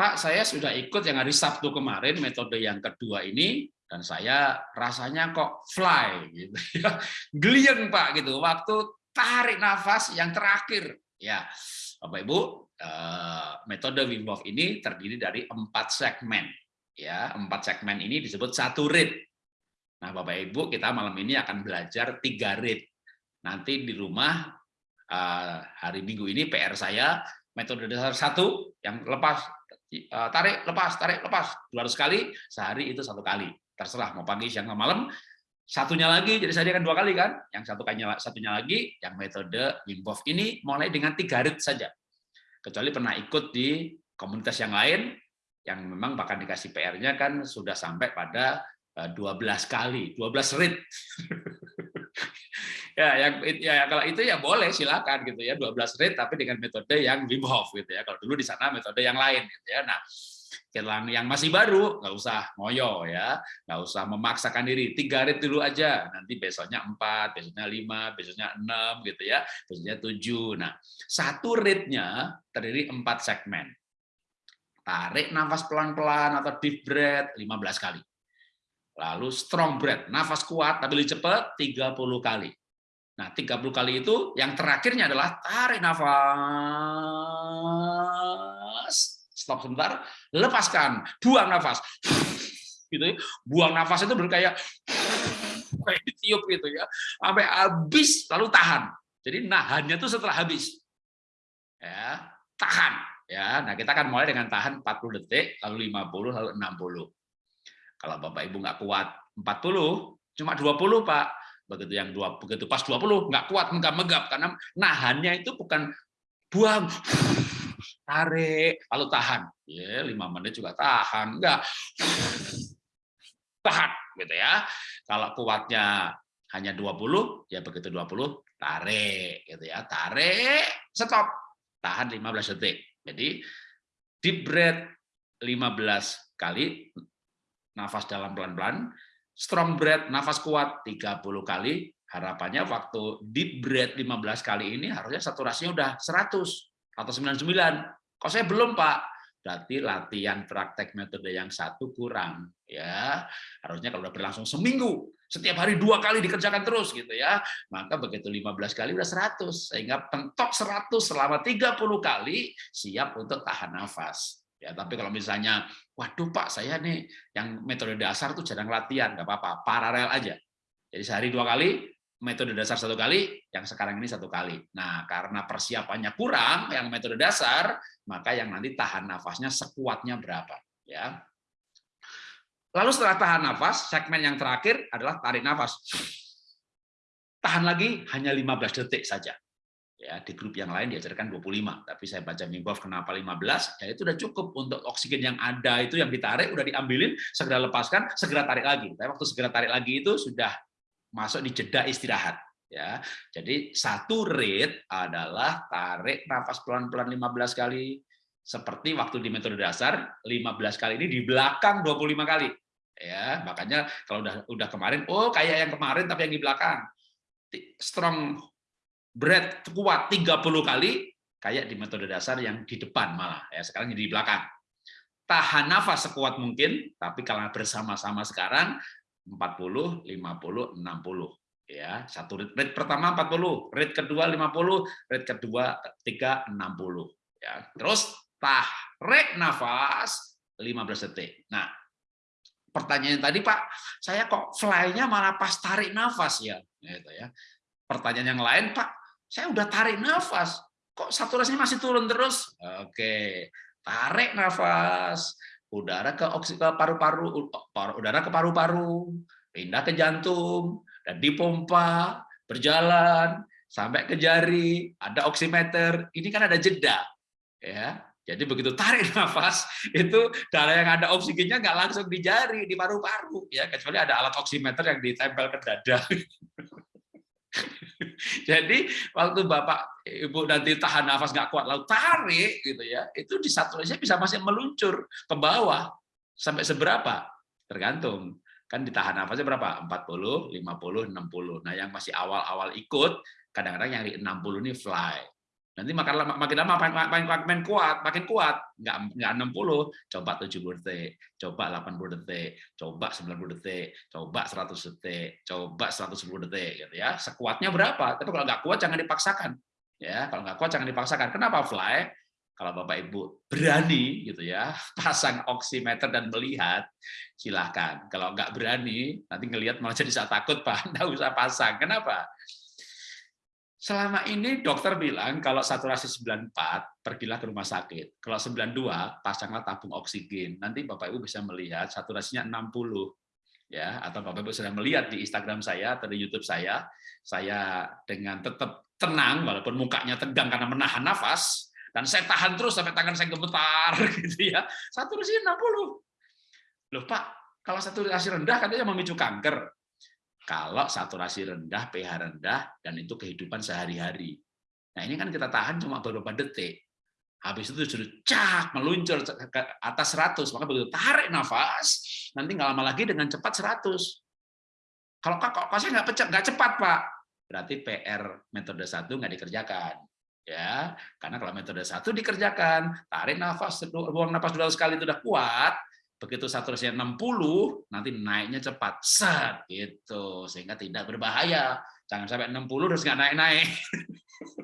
Pak, saya sudah ikut yang hari Sabtu kemarin metode yang kedua ini dan saya rasanya kok fly gitu ya. Geliang Pak gitu. Waktu tarik nafas yang terakhir ya. Bapak Ibu, eh, metode Wim Hof ini terdiri dari empat segmen ya. Empat segmen ini disebut satu rit. Nah, Bapak Ibu, kita malam ini akan belajar tiga rit. Nanti di rumah eh, hari Minggu ini PR saya metode dasar satu yang lepas tarik lepas tarik lepas. 200 kali sehari itu satu kali. Terserah mau pagi siang malam. Satunya lagi jadi saya akan dua kali kan? Yang satu kalinya satunya lagi yang metode Wim Hof ini mulai dengan tiga rit saja. Kecuali pernah ikut di komunitas yang lain yang memang bahkan dikasih PR-nya kan sudah sampai pada 12 eh, kali 12 rit ya yang ya kalau itu ya boleh silakan gitu ya 12 rate tapi dengan metode yang Wim Hof gitu ya. Kalau dulu di sana metode yang lain gitu ya. Nah yang masih baru nggak usah ngoyo ya. Nggak usah memaksakan diri tiga rit dulu aja. Nanti besoknya empat besoknya lima besoknya enam gitu ya. Besoknya tujuh. Nah satu ritnya terdiri empat segmen. Tarik nafas pelan-pelan atau deep breath 15 kali. Lalu strong breath nafas kuat tapi lebih cepat 30 kali Nah, 30 kali itu yang terakhirnya adalah tarik nafas, stop sebentar, lepaskan, buang nafas. Gitu ya. Buang nafas itu kayak kayak ditiup gitu ya. Sampai habis lalu tahan. Jadi nahannya itu setelah habis. Ya, tahan ya. Nah, kita akan mulai dengan tahan 40 detik, lalu 50, lalu 60. Kalau Bapak Ibu nggak kuat 40, cuma 20, Pak begitu yang dua begitu pas 20 nggak kuat megap-megap karena nahannya itu bukan buang tarik. Lalu tahan ya lima menit juga tahan enggak tahan gitu ya. Kalau kuatnya hanya 20 ya begitu 20 tarik gitu ya. Tarik stop. Tahan 15 detik. Jadi deep breath 15 kali nafas dalam pelan-pelan strong breath, nafas kuat 30 kali, harapannya waktu deep breath 15 kali ini harusnya saturasinya udah 100 atau 99. Kok saya belum, Pak? Berarti latihan praktek metode yang satu kurang. ya Harusnya kalau udah berlangsung seminggu, setiap hari dua kali dikerjakan terus gitu ya. Maka begitu 15 kali udah 100 sehingga pentok 100 selama 30 kali siap untuk tahan nafas. Ya, tapi kalau misalnya, waduh Pak, saya nih yang metode dasar tuh jarang latihan, nggak apa-apa, paralel aja. Jadi sehari dua kali, metode dasar satu kali, yang sekarang ini satu kali. Nah, karena persiapannya kurang, yang metode dasar, maka yang nanti tahan nafasnya sekuatnya berapa. ya. Lalu setelah tahan nafas, segmen yang terakhir adalah tarik nafas. Tahan lagi hanya 15 detik saja ya di grup yang lain diajarkan 25 tapi saya baca Mimbof kenapa 15 ya itu udah cukup untuk oksigen yang ada itu yang ditarik udah diambilin segera lepaskan segera tarik lagi. Tapi waktu segera tarik lagi itu sudah masuk di jeda istirahat ya. Jadi satu rate adalah tarik nafas pelan-pelan 15 kali seperti waktu di metode dasar 15 kali ini di belakang 25 kali ya. Makanya kalau udah udah kemarin oh kayak yang kemarin tapi yang di belakang. Strong berat kuat 30 kali kayak di metode dasar yang di depan malah ya sekarang jadi di belakang. Tahan nafas sekuat mungkin tapi kalau bersama-sama sekarang 40 50 60 ya. Satu rit, rit pertama 40 rit kedua 50 rit kedua ketiga 60 ya. Terus tarik nafas 15 detik. Nah pertanyaan tadi Pak saya kok fly-nya malah pas tarik nafas ya? Gitu ya. Pertanyaan yang lain Pak saya udah tarik nafas, kok saturasinya masih turun terus? Oke, tarik nafas, udara ke paru-paru, udara ke paru-paru, pindah ke jantung, dan dipompa, berjalan sampai ke jari, ada oximeter. Ini kan ada jeda, ya. Jadi begitu tarik nafas, itu darah yang ada oksigennya nggak langsung di jari, di paru-paru, ya kecuali ada alat oximeter yang ditempel ke dada. Jadi waktu Bapak Ibu nanti tahan nafas nggak kuat lalu tarik gitu ya, itu di saturasinya bisa masih meluncur ke bawah sampai seberapa? Tergantung. Kan ditahan nafasnya berapa? 40, 50, 60. Nah, yang masih awal-awal ikut kadang-kadang yang di 60 ini fly. Nanti makin lama makin lama makin, makin, kuat, makin kuat. Enggak enggak 60, coba 70 detik, coba 80 detik, coba 90 detik, coba 100 detik, coba 110 detik gitu ya. Sekuatnya berapa? Tapi kalau nggak kuat jangan dipaksakan. Ya, kalau nggak kuat jangan dipaksakan. Kenapa fly? Kalau Bapak Ibu berani gitu ya, pasang oximeter dan melihat, silahkan. Kalau nggak berani, nanti ngelihat malah jadi saya takut, Pak. Nggak usah pasang. Kenapa? Selama ini dokter bilang kalau saturasi 94 pergilah ke rumah sakit. Kalau 92 pasanglah tabung oksigen. Nanti Bapak Ibu bisa melihat saturasinya 60 ya atau Bapak Ibu sudah melihat di Instagram saya atau di YouTube saya, saya dengan tetap tenang walaupun mukanya tegang karena menahan nafas dan saya tahan terus sampai tangan saya gemetar gitu ya. Saturasi 60. Loh Pak, kalau saturasi rendah katanya memicu kanker kalau saturasi rendah, pH rendah, dan itu kehidupan sehari-hari. Nah ini kan kita tahan cuma beberapa detik. Habis itu sudah cak meluncur ke atas 100, maka begitu tarik nafas, nanti nggak lama lagi dengan cepat 100. Kalau kok kok saya nggak cepat, nggak cepat pak, berarti PR metode satu nggak dikerjakan ya karena kalau metode satu dikerjakan tarik nafas buang nafas dua sekali itu udah kuat begitu saturasinya 60 nanti naiknya cepat. Set gitu. Sehingga tidak berbahaya. Jangan sampai 60 terus nggak naik-naik.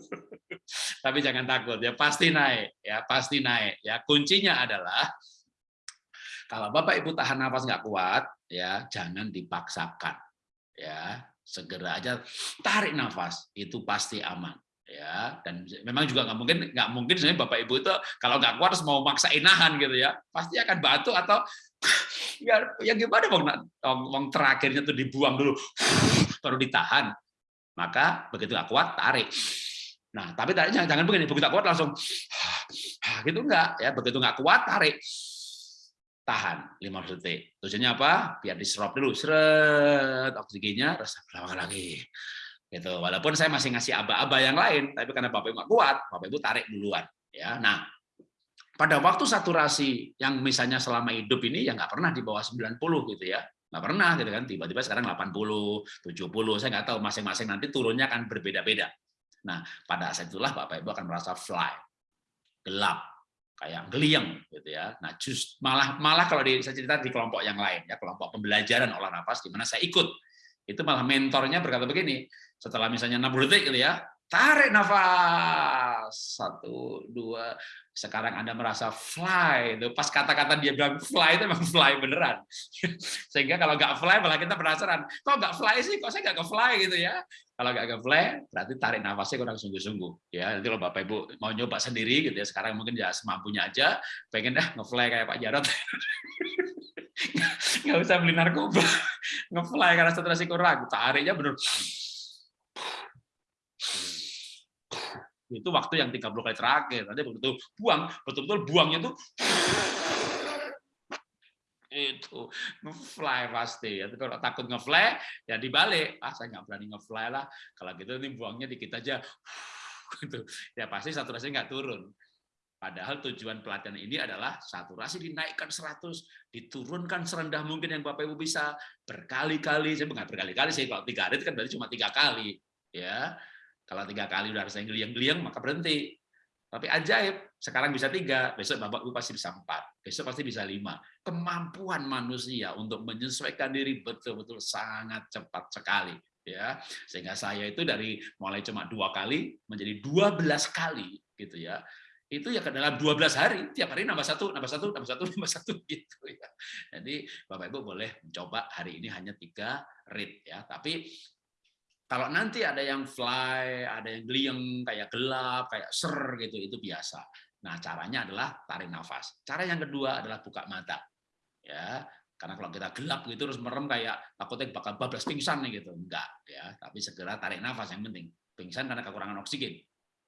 Tapi jangan takut ya pasti naik ya pasti naik. Ya kuncinya adalah kalau bapak ibu tahan nafas nggak kuat ya jangan dipaksakan. Ya segera aja tarik nafas itu pasti aman ya dan memang juga nggak mungkin nggak mungkin sebenarnya bapak ibu itu kalau nggak kuat harus mau maksa inahan gitu ya. Pasti akan batu atau ya, ya gimana bang bang terakhirnya tuh dibuang dulu baru ditahan. Maka begitu nggak kuat tarik. Nah tapi jangan jangan begini begitu kuat langsung gitu enggak ya begitu nggak kuat tarik. Tahan 15 detik. Tujuannya apa? Biar diserap dulu seret oksigennya terus lagi gitu. Walaupun saya masih ngasih aba-aba yang lain tapi karena bapak ibu kuat bapak ibu tarik duluan ya. Nah pada waktu saturasi yang misalnya selama hidup ini ya nggak pernah di bawah 90 gitu ya. Nggak pernah gitu kan tiba-tiba sekarang 80 70 saya nggak tahu masing-masing nanti turunnya akan berbeda-beda. Nah pada saat itulah bapak ibu akan merasa fly gelap kayak geliang gitu ya. Nah just malah malah kalau di, saya cerita di kelompok yang lain ya kelompok pembelajaran olah nafas di mana saya ikut itu malah mentornya berkata begini setelah misalnya 60 detik gitu ya, tarik nafas. Satu, dua. Sekarang Anda merasa fly. Itu pas kata-kata dia bilang fly itu memang fly beneran. Sehingga kalau nggak fly malah kita penasaran, kok nggak fly sih? Kok saya nggak ke fly gitu ya? Kalau nggak ke fly, berarti tarik nafasnya kurang sungguh-sungguh. Ya, nanti kalau Bapak Ibu mau nyoba sendiri gitu ya, sekarang mungkin ya semampunya aja, pengen dah nge-fly kayak Pak Jarot. nggak usah beli narkoba, nge-fly karena saturasi kurang, tariknya bener. Itu waktu yang 30 kali terakhir. Nanti begitu buang betul-betul buangnya tuh itu ngefly pasti. Ya kalau takut ngefly ya dibalik. Ah saya nggak berani ngefly lah. Kalau gitu ini buangnya dikit aja. Gitu ya pasti saturasi nggak turun Padahal tujuan pelatihan ini adalah saturasi dinaikkan 100, diturunkan serendah mungkin yang Bapak Ibu bisa berkali-kali. Saya nggak berkali-kali sih, kalau tiga hari itu kan berarti cuma tiga kali. ya kalau tiga kali udah rasanya geliang-geliang, maka berhenti. Tapi ajaib, sekarang bisa tiga, besok Bapak Ibu pasti bisa empat, besok pasti bisa lima. Kemampuan manusia untuk menyesuaikan diri betul-betul sangat cepat sekali. ya Sehingga saya itu dari mulai cuma dua kali menjadi dua belas kali gitu ya itu ya dalam 12 hari tiap hari nambah satu nambah satu nambah satu nambah satu gitu ya jadi bapak ibu boleh mencoba hari ini hanya tiga read ya tapi kalau nanti ada yang fly, ada yang geliang, kayak gelap, kayak ser gitu, itu biasa. Nah, caranya adalah tarik nafas. Cara yang kedua adalah buka mata. Ya, karena kalau kita gelap gitu terus merem kayak takutnya bakal bablas pingsan nih gitu. Enggak, ya. Tapi segera tarik nafas yang penting. Pingsan karena kekurangan oksigen.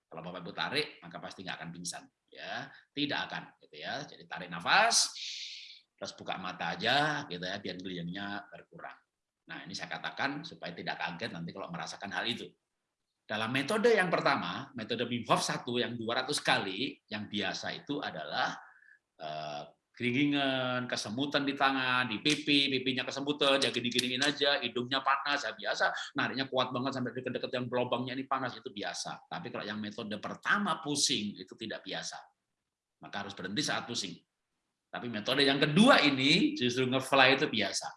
Kalau Bapak Ibu tarik, maka pasti nggak akan pingsan. Ya, tidak akan gitu ya. Jadi tarik nafas, terus buka mata aja gitu ya, biar geliangnya berkurang. Nah, ini saya katakan supaya tidak kaget nanti kalau merasakan hal itu. Dalam metode yang pertama, metode Wim Hof 1 yang 200 kali, yang biasa itu adalah eh, keringingan, kesemutan di tangan, di pipi, pipinya kesemutan, ya gini-giniin aja, hidungnya panas, ya biasa, nariknya kuat banget sampai deket-deket yang lubangnya ini panas, itu biasa. Tapi kalau yang metode pertama pusing, itu tidak biasa. Maka harus berhenti saat pusing. Tapi metode yang kedua ini, justru ngefly itu biasa.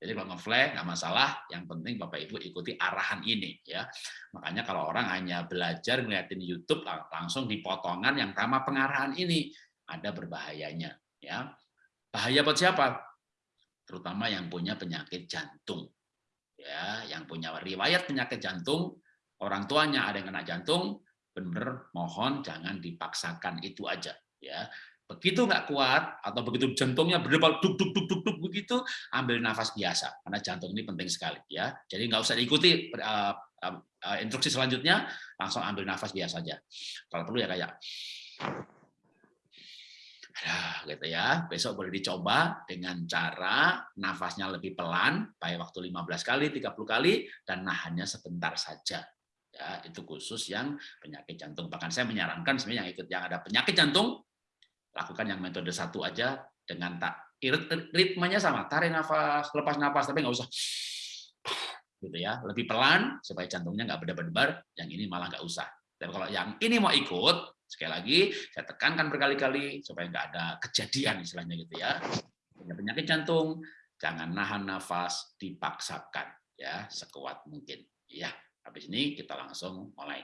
Jadi kalau ngefly nggak masalah, yang penting Bapak Ibu ikuti arahan ini ya. Makanya kalau orang hanya belajar ngeliatin YouTube langsung di potongan yang sama pengarahan ini, ada berbahayanya ya. Bahaya buat siapa? Terutama yang punya penyakit jantung. Ya yang punya riwayat penyakit jantung orang tuanya ada yang kena jantung bener mohon jangan dipaksakan itu aja. Ya. Begitu nggak kuat atau begitu jantungnya berdebar duk duk duk duk duk begitu ambil nafas biasa karena jantung ini penting sekali ya. Jadi nggak usah diikuti uh, uh, instruksi selanjutnya langsung ambil nafas biasa saja kalau perlu ya kayak Nah, gitu ya. Besok boleh dicoba dengan cara nafasnya lebih pelan, baik waktu 15 kali, 30 kali, dan nahannya sebentar saja. Ya, itu khusus yang penyakit jantung. Bahkan saya menyarankan sebenarnya yang ikut yang ada penyakit jantung, lakukan yang metode satu aja dengan tak ritmenya sama, tarik nafas, lepas nafas, tapi nggak usah gitu ya, lebih pelan supaya jantungnya nggak berdebar-debar. Yang ini malah nggak usah. Tapi kalau yang ini mau ikut, Sekali lagi, saya tekankan berkali-kali supaya nggak ada kejadian istilahnya gitu ya. Punya penyakit jantung, jangan nahan nafas, dipaksakan ya sekuat mungkin. Ya, habis ini kita langsung mulai.